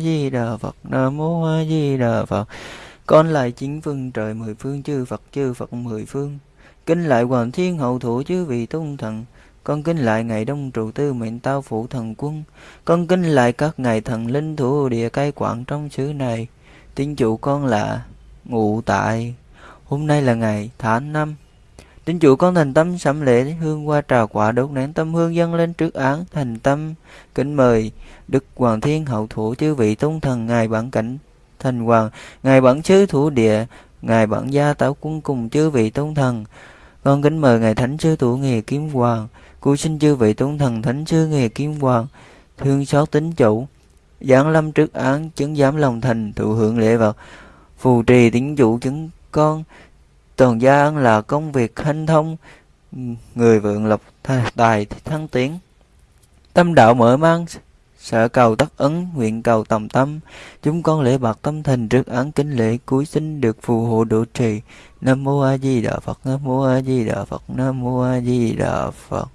di đà phật nam mô a di đà phật con lại chính phương trời mười phương, chư phật chư phật mười phương. Kinh lại hoàng thiên hậu thủ chư vị tôn thần. Con kính lại ngày đông trụ tư mệnh tao phụ thần quân. Con kính lại các ngài thần linh thủ địa cai quản trong xứ này. Tín chủ con là ngụ tại. Hôm nay là ngày tháng năm tín chủ con thành tâm sẩm lễ hương qua trà quả đốt nén tâm hương dâng lên trước án thành tâm kính mời đức hoàng thiên hậu thủ chư vị tôn thần ngài bản cảnh thành hoàng ngài bản chư thủ địa ngài bản gia tảo quân cùng chư vị tôn thần. Con kính mời ngài thánh sư thủ nghề kiếm hoàng Cô xin chư vị tôn thần thánh sư nghề kiếm hoàng, thương xót tính chủ, giảng lâm trước án chứng giám lòng thành thụ hưởng lễ vật, phù trì tính chủ chứng con, toàn gia là công việc hanh thông, người vượng lộc tài thăng tiến. Tâm đạo mở mang, sợ cầu tất ứng nguyện cầu tầm tâm, chúng con lễ bạc tâm thành trước án kính lễ cuối sinh được phù hộ độ trì. Nam mô A Di Đà Phật, Nam mô A Di Đà Phật, Nam mô A Di Đà Phật.